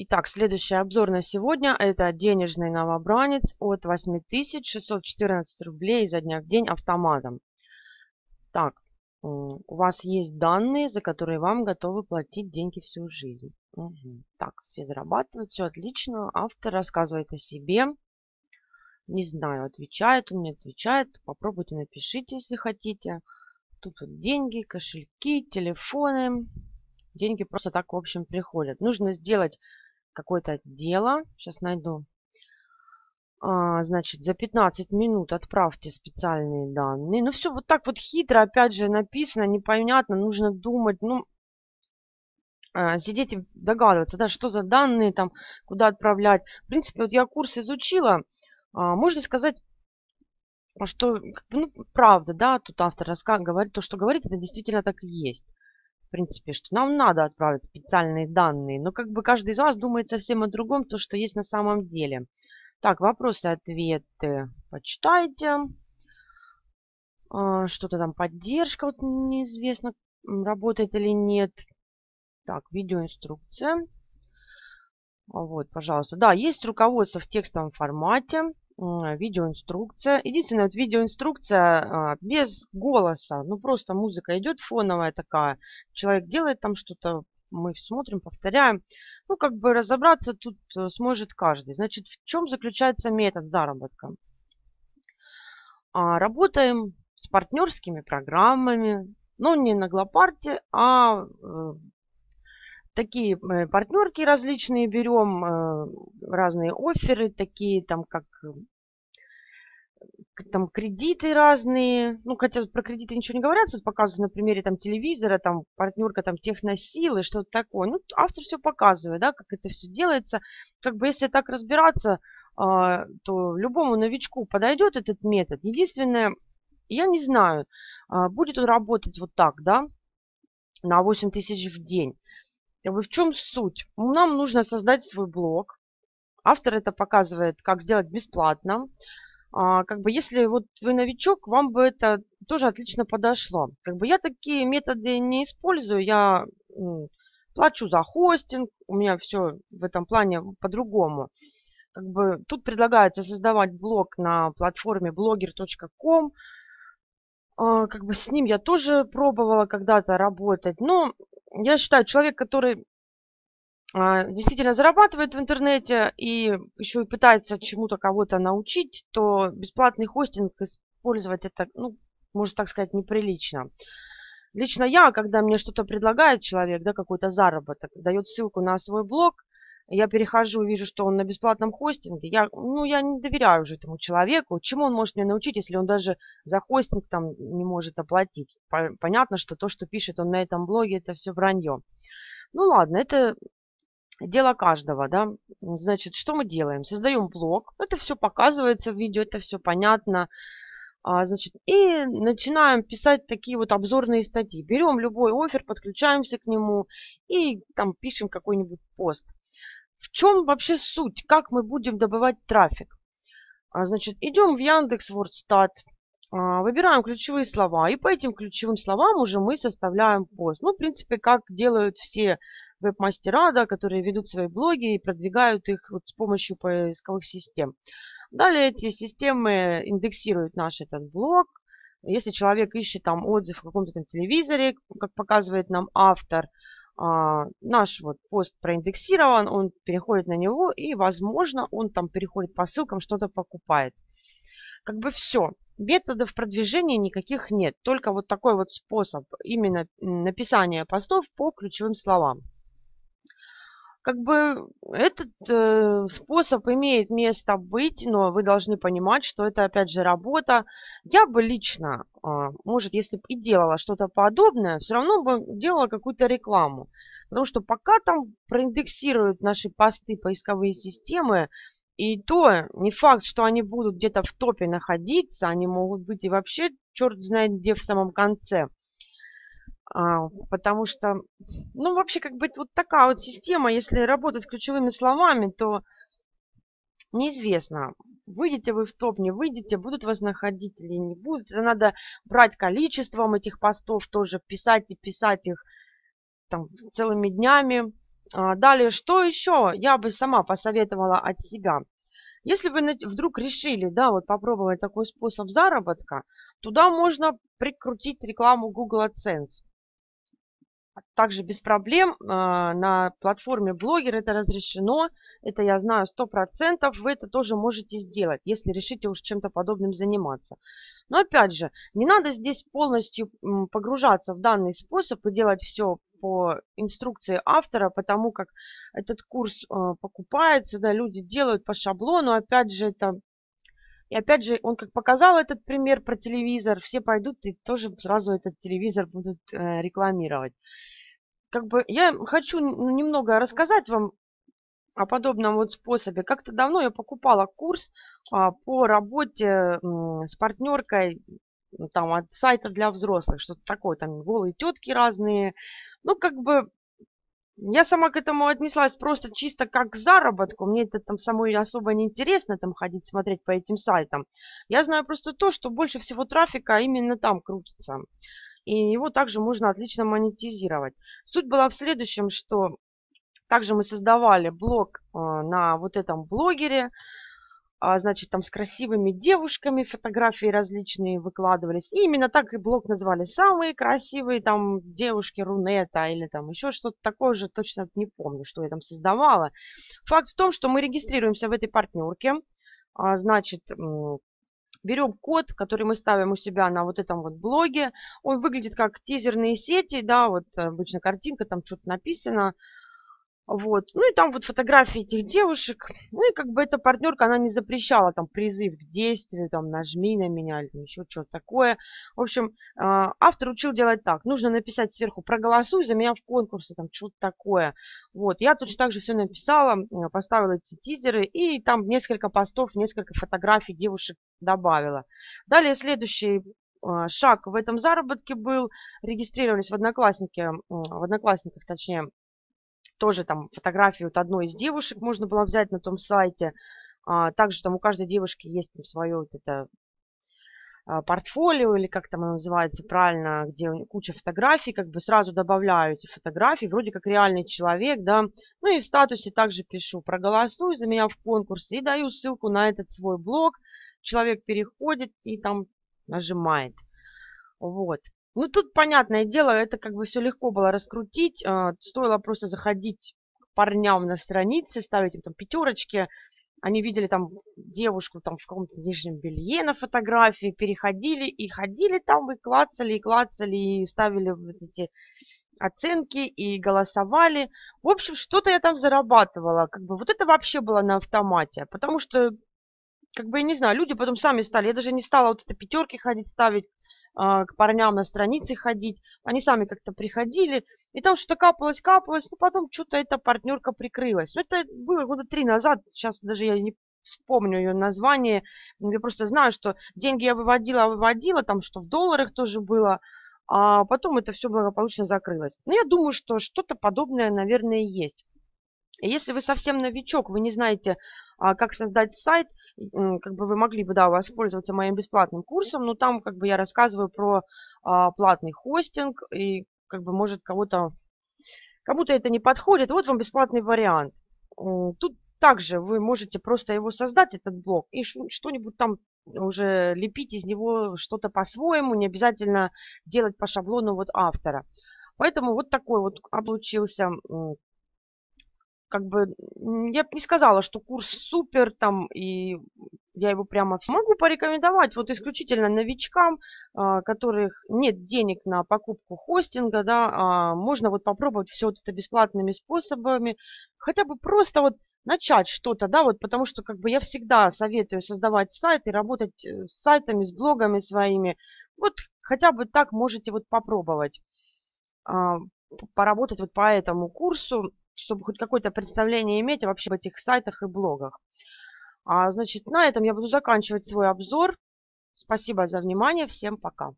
Итак, следующий обзор на сегодня – это денежный новобранец от 8614 рублей изо дня в день автоматом. Так, у вас есть данные, за которые вам готовы платить деньги всю жизнь. Угу. Так, все зарабатывают, все отлично. Автор рассказывает о себе. Не знаю, отвечает он, не отвечает. Попробуйте, напишите, если хотите. Тут вот деньги, кошельки, телефоны. Деньги просто так, в общем, приходят. Нужно сделать какое-то дело. Сейчас найду. А, значит, за 15 минут отправьте специальные данные. Ну, все вот так вот хитро, опять же, написано, непонятно, нужно думать. Ну, а, сидеть и догадываться, да, что за данные там, куда отправлять. В принципе, вот я курс изучила. А, можно сказать, что, ну, правда, да, тут автор говорит, то, что говорит, это действительно так и есть в принципе, что нам надо отправить специальные данные, но как бы каждый из вас думает совсем о другом, то, что есть на самом деле. Так, вопросы-ответы почитайте. А, что-то там поддержка, вот неизвестно, работает или нет. Так, видеоинструкция. Вот, пожалуйста. Да, есть руководство в текстовом формате видеоинструкция. Единственная вот видеоинструкция а, без голоса. Ну, просто музыка идет фоновая такая. Человек делает там что-то, мы смотрим, повторяем. Ну, как бы разобраться тут э, сможет каждый. Значит, в чем заключается метод заработка? А, работаем с партнерскими программами, но не на Глопарте, а э, такие э, партнерки различные берем, э, разные оферы, такие там как э, там кредиты разные, ну, хотя про кредиты ничего не говорят, тут показывают на примере там телевизора, там партнерка там техносилы, что-то такое. Ну, автор все показывает, да, как это все делается. Как бы если так разбираться, то любому новичку подойдет этот метод. Единственное, я не знаю, будет он работать вот так, да, на 8 тысяч в день. В чем суть? Нам нужно создать свой блог. Автор это показывает, как сделать бесплатно. А, как бы если вот вы новичок, вам бы это тоже отлично подошло. Как бы я такие методы не использую. Я плачу за хостинг. У меня все в этом плане по-другому. Как бы тут предлагается создавать блог на платформе blogger.com. А, как бы с ним я тоже пробовала когда-то работать. Но я считаю, человек, который а, действительно зарабатывает в интернете и еще и пытается чему-то кого-то научить, то бесплатный хостинг использовать это, ну, можно так сказать, неприлично. Лично я, когда мне что-то предлагает человек, да, какой-то заработок, дает ссылку на свой блог, я перехожу, вижу, что он на бесплатном хостинге, я, ну, я не доверяю уже этому человеку. Чему он может мне научить, если он даже за хостинг там не может оплатить? Понятно, что то, что пишет он на этом блоге, это все вранье. Ну ладно, это дело каждого, да. Значит, что мы делаем? Создаем блог, это все показывается в видео, это все понятно. А, значит, и начинаем писать такие вот обзорные статьи. Берем любой офер, подключаемся к нему и там пишем какой-нибудь пост. В чем вообще суть? Как мы будем добывать трафик? А, значит, идем в Яндекс Вордстат, а, выбираем ключевые слова, и по этим ключевым словам уже мы составляем пост. Ну, в принципе, как делают все веб-мастера, да, которые ведут свои блоги и продвигают их вот с помощью поисковых систем. Далее эти системы индексируют наш этот блог. Если человек ищет там отзыв в каком-то телевизоре, как показывает нам автор, наш вот пост проиндексирован, он переходит на него, и, возможно, он там переходит по ссылкам, что-то покупает. Как бы все. Методов продвижения никаких нет. Только вот такой вот способ именно написания постов по ключевым словам как бы этот э, способ имеет место быть, но вы должны понимать, что это опять же работа. Я бы лично, э, может, если бы и делала что-то подобное, все равно бы делала какую-то рекламу. Потому что пока там проиндексируют наши посты поисковые системы, и то не факт, что они будут где-то в топе находиться, они могут быть и вообще черт знает где в самом конце. А, потому что, ну, вообще, как бы вот такая вот система, если работать ключевыми словами, то неизвестно, выйдете вы в топ, не выйдете, будут вас находить или не будут. Это надо брать количеством этих постов тоже, писать и писать их там целыми днями. А, далее, что еще я бы сама посоветовала от себя? Если вы вдруг решили, да, вот попробовать такой способ заработка, туда можно прикрутить рекламу Google AdSense. Также без проблем а, на платформе Blogger это разрешено. Это я знаю 100%. Вы это тоже можете сделать, если решите уж чем-то подобным заниматься. Но опять же, не надо здесь полностью погружаться в данный способ и делать все по инструкции автора, потому как этот курс э, покупается, да, люди делают по шаблону, опять же, это... И опять же, он как показал этот пример про телевизор, все пойдут и тоже сразу этот телевизор будут э, рекламировать. Как бы я хочу немного рассказать вам о подобном вот способе. Как-то давно я покупала курс а, по работе м, с партнеркой там от сайта для взрослых, что-то такое, там голые тетки разные, ну, как бы, я сама к этому отнеслась просто чисто как к заработку. Мне это там самой особо не интересно там ходить смотреть по этим сайтам. Я знаю просто то, что больше всего трафика именно там крутится. И его также можно отлично монетизировать. Суть была в следующем, что также мы создавали блог э, на вот этом блогере а, значит, там с красивыми девушками фотографии различные выкладывались. И именно так и блог назвали. Самые красивые там девушки Рунета или там еще что-то такое же, точно не помню, что я там создавала. Факт в том, что мы регистрируемся в этой партнерке. А, значит, берем код, который мы ставим у себя на вот этом вот блоге. Он выглядит как тизерные сети, да, вот обычно картинка, там что-то написано. Вот. Ну и там вот фотографии этих девушек. Ну и как бы эта партнерка, она не запрещала там призыв к действию, там нажми на меня или там еще что-то такое. В общем, а, автор учил делать так. Нужно написать сверху проголосуй за меня в конкурсе, там что-то такое. Вот. Я точно так же все написала, поставила эти тизеры и там несколько постов, несколько фотографий девушек добавила. Далее следующий а, шаг в этом заработке был, регистрировались в Одноклассники, в Одноклассниках, точнее, тоже там фотографию от одной из девушек можно было взять на том сайте. А, также там у каждой девушки есть там свое вот это а, портфолио, или как там оно называется правильно, где куча фотографий, как бы сразу добавляю эти фотографии, вроде как реальный человек, да. Ну и в статусе также пишу, проголосуй за меня в конкурсе и даю ссылку на этот свой блог. Человек переходит и там нажимает. Вот. Ну, тут, понятное дело, это как бы все легко было раскрутить. А, стоило просто заходить к парням на странице, ставить им там пятерочки. Они видели там девушку там в каком-то нижнем белье на фотографии, переходили и ходили там, и клацали, и клацали, и ставили вот эти оценки и голосовали. В общем, что-то я там зарабатывала. Как бы вот это вообще было на автомате. Потому что, как бы, я не знаю, люди потом сами стали. Я даже не стала вот это пятерки ходить ставить. А, к парням на странице ходить. Они сами как-то приходили, и там что-то капалось, капалось, но потом что-то эта партнерка прикрылась. Ну, это было года три назад, сейчас даже я не вспомню ее название. Я просто знаю, что деньги я выводила, выводила, там что в долларах тоже было, а потом это все благополучно закрылось. Но я думаю, что что-то подобное, наверное, есть. Если вы совсем новичок, вы не знаете, а, как создать сайт, как бы вы могли бы, да, воспользоваться моим бесплатным курсом, но там как бы я рассказываю про а, платный хостинг, и как бы может кого-то, кому-то это не подходит. Вот вам бесплатный вариант. Тут также вы можете просто его создать, этот блок, и что-нибудь там уже лепить из него что-то по-своему, не обязательно делать по шаблону вот автора. Поэтому вот такой вот получился как бы я бы не сказала, что курс супер там, и я его прямо могу порекомендовать вот исключительно новичкам, а, которых нет денег на покупку хостинга, да, а можно вот попробовать все вот это бесплатными способами, хотя бы просто вот начать что-то, да, вот потому что как бы я всегда советую создавать сайт и работать э, с сайтами, с блогами своими, вот хотя бы так можете вот попробовать а, поработать вот по этому курсу чтобы хоть какое-то представление иметь вообще об этих сайтах и блогах. А, значит, на этом я буду заканчивать свой обзор. Спасибо за внимание. Всем пока.